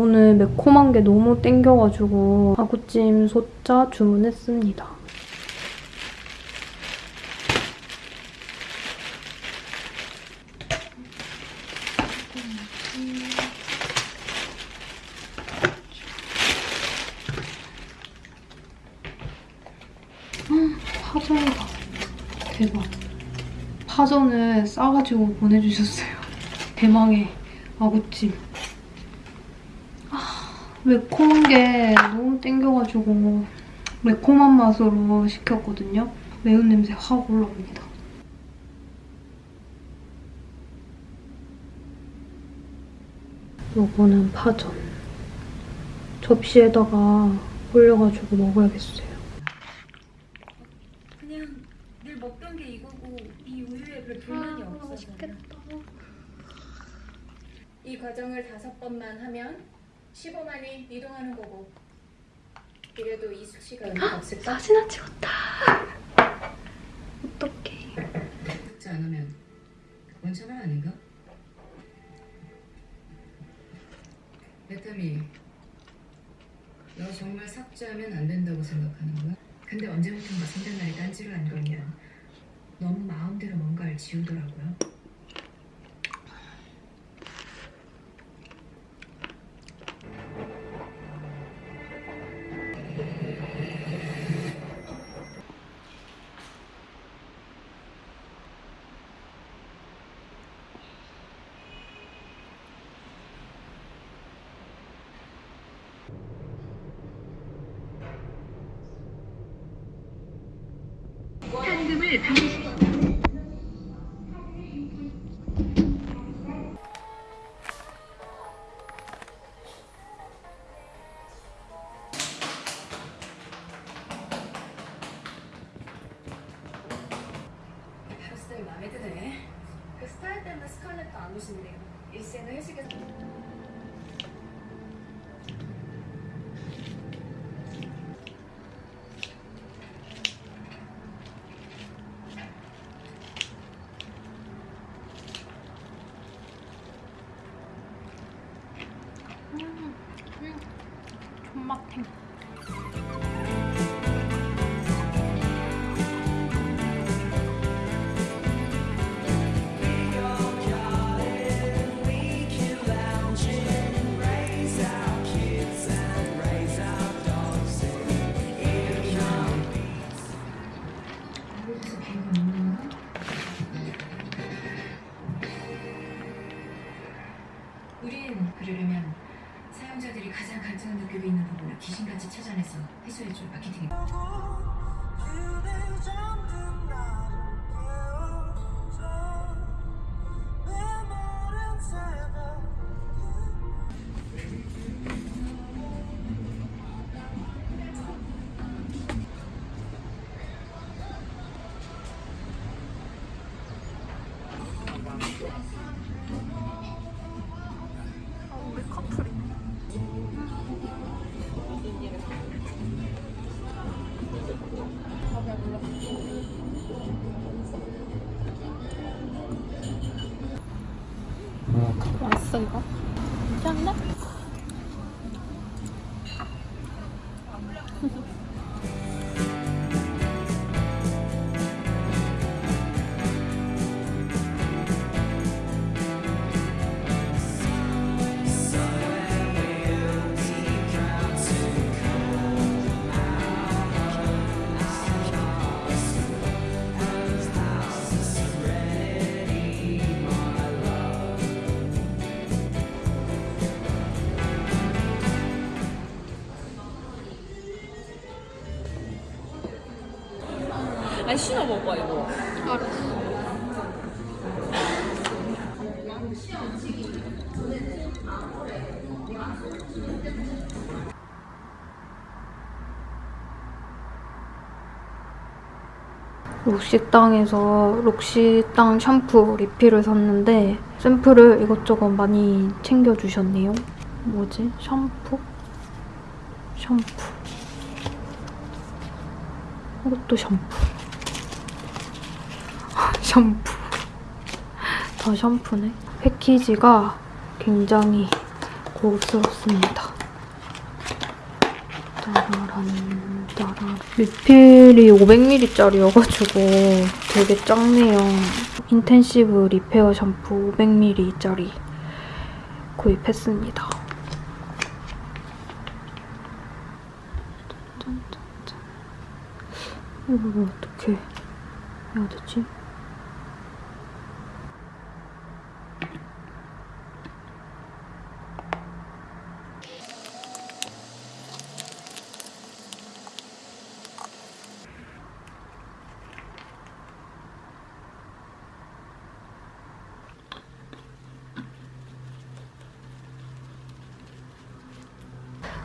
오늘 매콤한 게 너무 땡겨가지고 아구찜 소짜 주문했습니다. 파전이다. 대박. 파전을 싸가지고 보내주셨어요. 대망의 아구찜. 아, 매콤한 게 너무 땡겨가지고 매콤한 맛으로 시켰거든요. 매운 냄새 확 올라옵니다. 요거는 파전. 접시에다가 올려가지고 먹어야겠어요. 그냥 늘 먹던 게 이거고 이 우유에 별 불만이 없어. 맛있겠다. 이 과정을 다섯 번만 하면 15만이 이동하는 거고. 이래도 이 수치가 의미가 없을까? 사진을 찍었다. 어떡해. 듣지 않으면 원천은 아닌가? 베타미 너 정말 삭제하면 안 된다고 생각하는 거야? 근데 언제부턴가 성장날이 딴지를 안 걸면 너무 마음대로 뭔가를 지우더라고요 이거? 록시땅에서 록시땅 샴푸 리필을 샀는데 샘플을 이것저것 많이 챙겨주셨네요. 뭐지? 샴푸? 샴푸. 이것도 샴푸. 샴푸. 다 샴푸네. 패키지가 굉장히 고급스럽습니다. 따라란 따라 리필이 500ml짜리여가지고 되게 작네요. intensive repair 샴푸 500ml짜리 구입했습니다. 이걸 어떻게 해야 되지?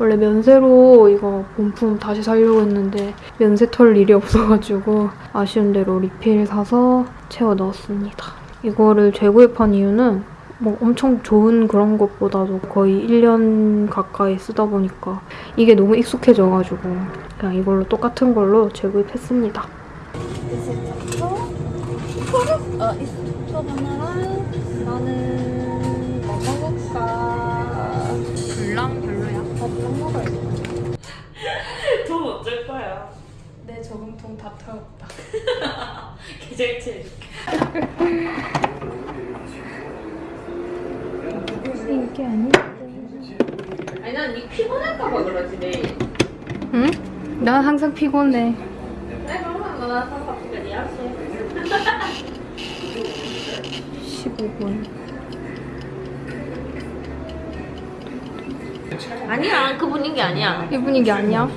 원래 면세로 이거 본품 다시 사려고 했는데 면세 털 일이 없어가지고 아쉬운 대로 리필 사서 채워 넣었습니다. 이거를 재구입한 이유는 뭐 엄청 좋은 그런 것보다도 거의 1년 가까이 쓰다 보니까 이게 너무 익숙해져가지고 그냥 이걸로 똑같은 걸로 재구입했습니다. 어, 이스토 하나랑 나는 저금통 다 태웠다. 계절체. 이게 아니? 아니 난 니 피곤할까봐 그러지. 응? 난 항상 피곤해. 아니 그러면 나 상관없으니까 니 알아서 해. 15분. 아니야 그 분위기 아니야. 이 분위기 아니야?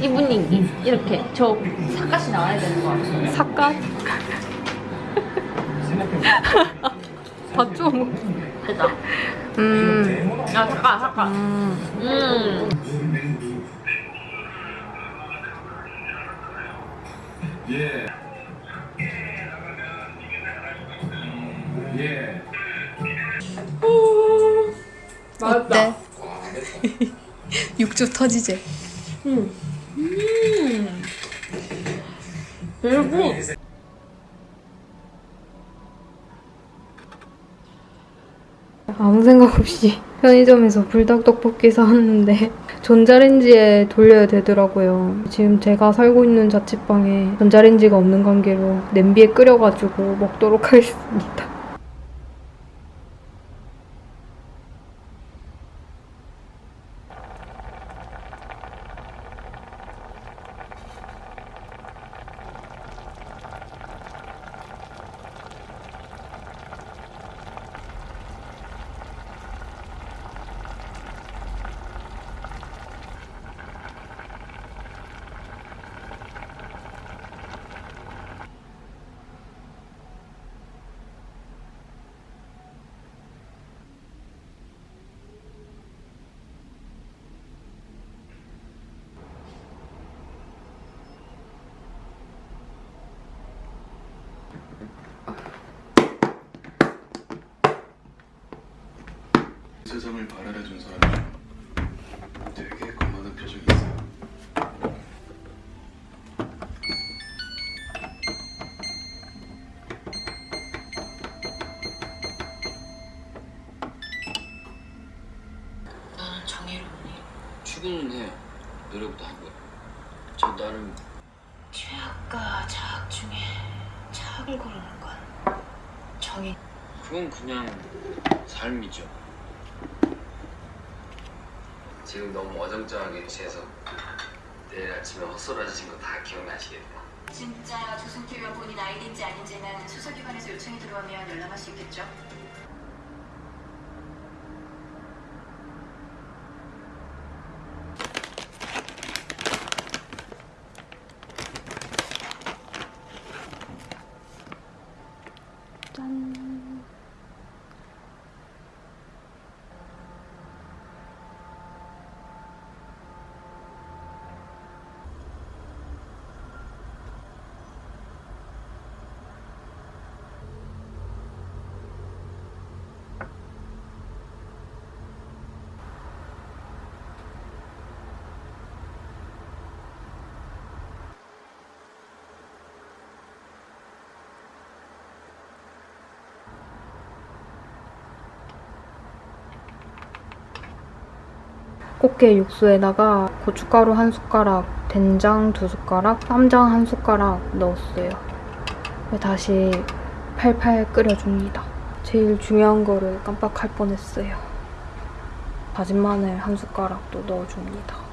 이 분위기 이렇게 저 사까지 나와야 되는 거 같아. 삭갓? 봤죠? 됐다. 음. 야 잠깐 잠깐. 음. 음. 예. 예. 어때? 육즙 터지지? 그리고 아무 생각 없이 편의점에서 불닭 떡볶이 사왔는데 전자레인지에 돌려야 되더라고요. 지금 제가 살고 있는 자취방에 전자레인지가 없는 관계로 냄비에 끓여가지고 먹도록 하겠습니다. 세상을 발랄해 준 사람이 되게 거만한 표정이 있어요. 나는 정의로운이 출근은 해요. 노력도 하고요. 저 나름 최악과 자악 중에 자악을 고르는 건 정의. 그건 그냥 삶이죠. 지금 너무 어정쩡하게 취해서 내일 아침에 헛소리하신 거 다 기억나시겠다. 진짜 조선TV와 본인 아이디인지 아닌지는 수사기관에서 요청이 들어오면 연락할 수 있겠죠? 꽃게 육수에다가 고춧가루 한 숟가락, 된장 두 숟가락, 쌈장 한 숟가락 넣었어요. 다시 팔팔 끓여줍니다. 제일 중요한 거를 깜빡할 뻔했어요. 다진 마늘 한 숟가락도 넣어줍니다.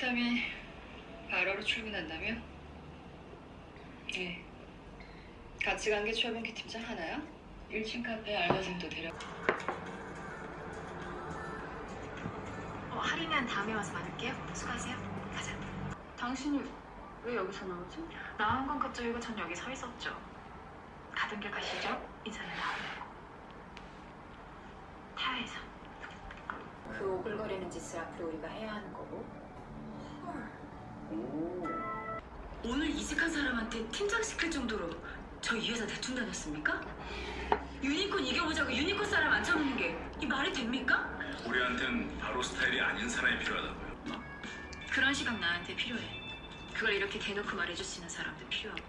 그렇다면 바로로 출근한다며? 네. 같이 간 게 최범기 팀장 하나야? 1층 카페 알바생도 데려. 어, 할인은 다음에 와서 받을게요. 수고하세요. 가자. 당신이 왜 여기서 나오지? 나온 건 그쪽이고 전 여기 서 있었죠. 가던 길 가시죠. 인사는 다음에. 타야에서. 그 오글거리는 짓을 앞으로 우리가 해야 하는 거고. 오늘 이직한 사람한테 팀장 시킬 정도로 저희 회사 대충 다녔습니까? 유니콘 이겨보자고 유니콘 사람 앉혀놓는 게 이 말이 됩니까? 우리한텐 바로 스타일이 아닌 사람이 필요하다고요. 그런 시각 나한테 필요해. 그걸 이렇게 대놓고 말해줄 수 있는 사람도 필요하고.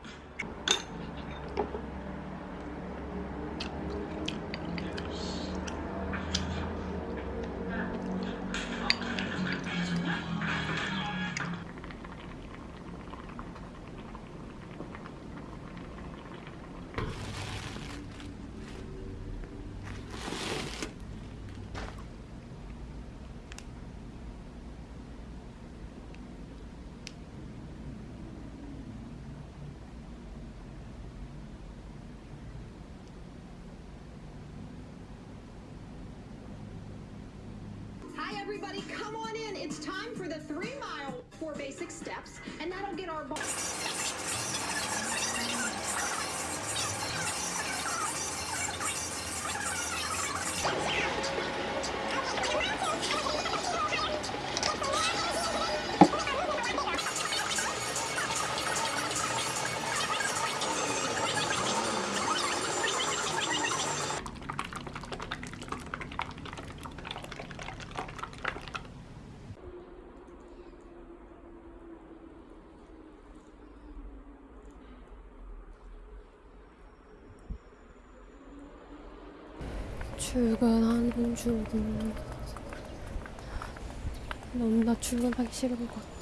Hi, everybody, come on in. It's time for the three mile, four basic steps, and that'll get our. 출근하는 중. 너무나 출근하기 싫은 것 같아.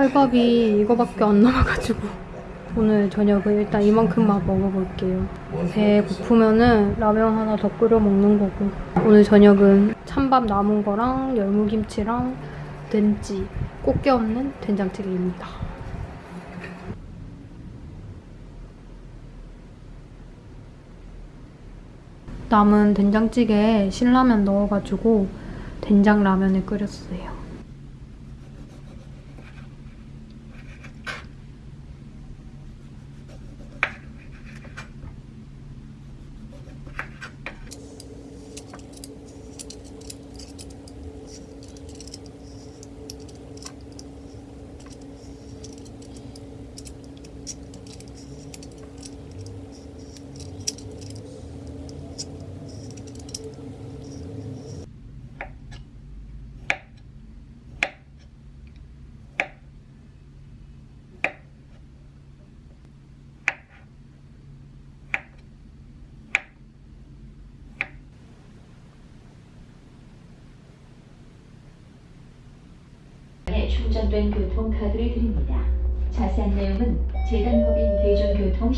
쌀밥이 이거밖에 안 남아가지고 오늘 저녁은 일단 이만큼만 먹어볼게요. 배 고프면은 라면 하나 더 끓여 먹는 거고 오늘 저녁은 찬밥 남은 거랑 열무김치랑 된찌 꽃게 없는 된장찌개입니다. 남은 된장찌개에 신라면 넣어가지고 된장 라면을 끓였어요. 충전된 교통카드를 드립니다. 자세한 내용은 재단법인 대중교통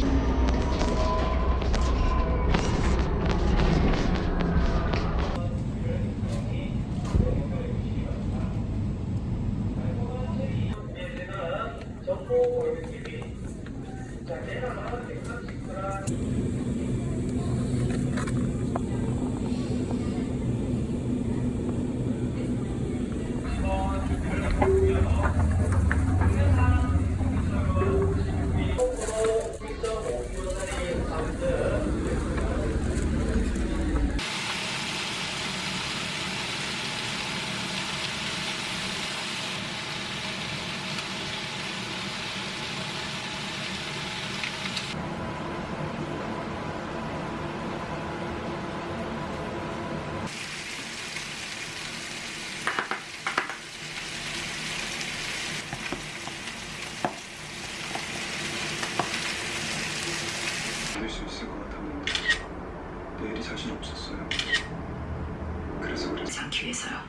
믿을 수 있을 것 같았는데 내일이 자신 없었어요. 그래서 하지 않기 위해서요.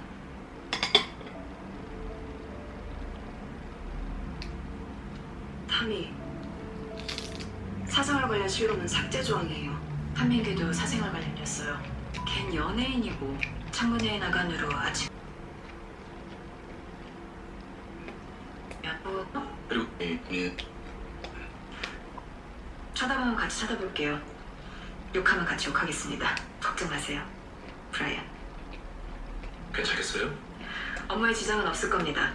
탐이 사생활 관련 실로는 삭제 조항이에요. 한민규도 사생활 관련이었어요. 걘 연예인이고 창문회의 나간 으로 아침 야구 그리고 이 본인 쳐다보면 같이 쳐다볼게요. 욕하면 같이 욕하겠습니다. 걱정 마세요. 브라이언. 괜찮겠어요? 업무에 지장은 없을 겁니다.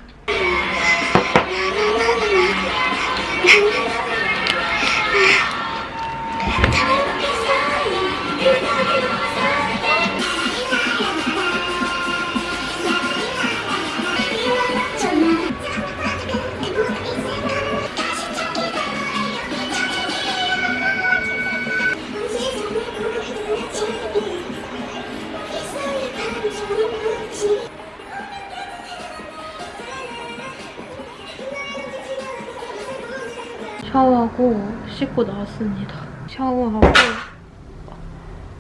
샤워하고 씻고 나왔습니다. 샤워하고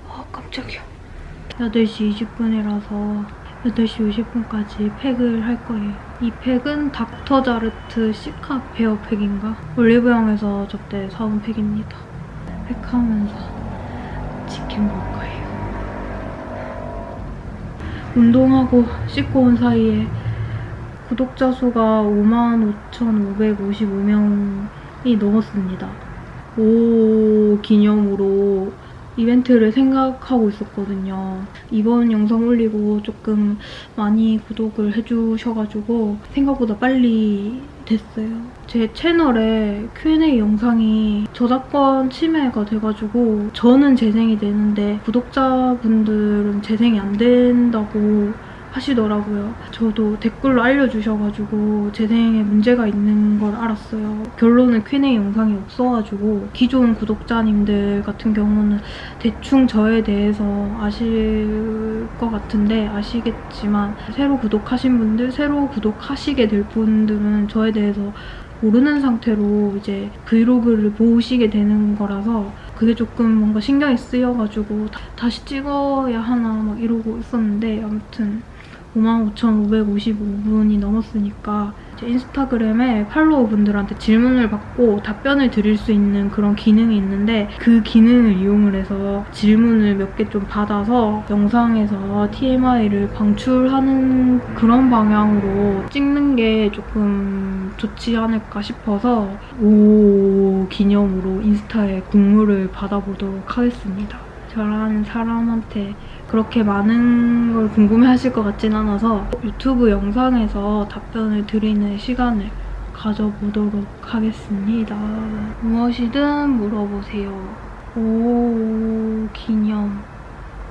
아 깜짝이야. 8시 20분이라서 8시 50분까지 팩을 할 거예요. 이 팩은 닥터자르트 시카 베어 팩인가? 올리브영에서 저때 사온 팩입니다. 팩하면서 치킨 먹을 거예요. 운동하고 씻고 온 사이에 구독자 수가 55,555명 이 넘었습니다. 오 기념으로 이벤트를 생각하고 있었거든요. 이번 영상 올리고 조금 많이 구독을 해주셔가지고 생각보다 빨리 됐어요. 제 채널에 Q&A 영상이 저작권 침해가 돼가지고 저는 재생이 되는데 구독자분들은 재생이 안 된다고 하시더라고요. 저도 댓글로 알려주셔가지고 재생에 문제가 있는 걸 알았어요. 결론은 Q&A 영상이 없어가지고 기존 구독자님들 같은 경우는 대충 저에 대해서 아실 것 같은데 아시겠지만 새로 구독하신 분들, 새로 구독하시게 될 분들은 저에 대해서 모르는 상태로 이제 브이로그를 보시게 되는 거라서 그게 조금 뭔가 신경이 쓰여가지고 다- 다시 찍어야 하나 막 이러고 있었는데 아무튼 55,555분이 넘었으니까 이제 인스타그램에 팔로워분들한테 질문을 받고 답변을 드릴 수 있는 그런 기능이 있는데 그 기능을 이용을 해서 질문을 몇 개 좀 받아서 영상에서 TMI를 방출하는 그런 방향으로 찍는 게 조금 좋지 않을까 싶어서 오 기념으로 인스타에 국물을 받아보도록 하겠습니다. 저라는 사람한테 그렇게 많은 걸 궁금해하실 것 같진 않아서 유튜브 영상에서 답변을 드리는 시간을 가져보도록 하겠습니다. 무엇이든 물어보세요. 오 기념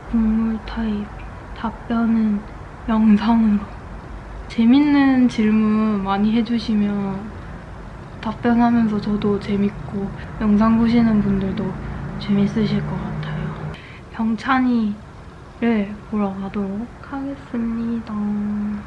국물 타입 답변은 영상으로 재밌는 질문 많이 해주시면 답변하면서 저도 재밌고 영상 보시는 분들도 재밌으실 것 같아요. 병찬이 를 보러 가도록 하겠습니다. 마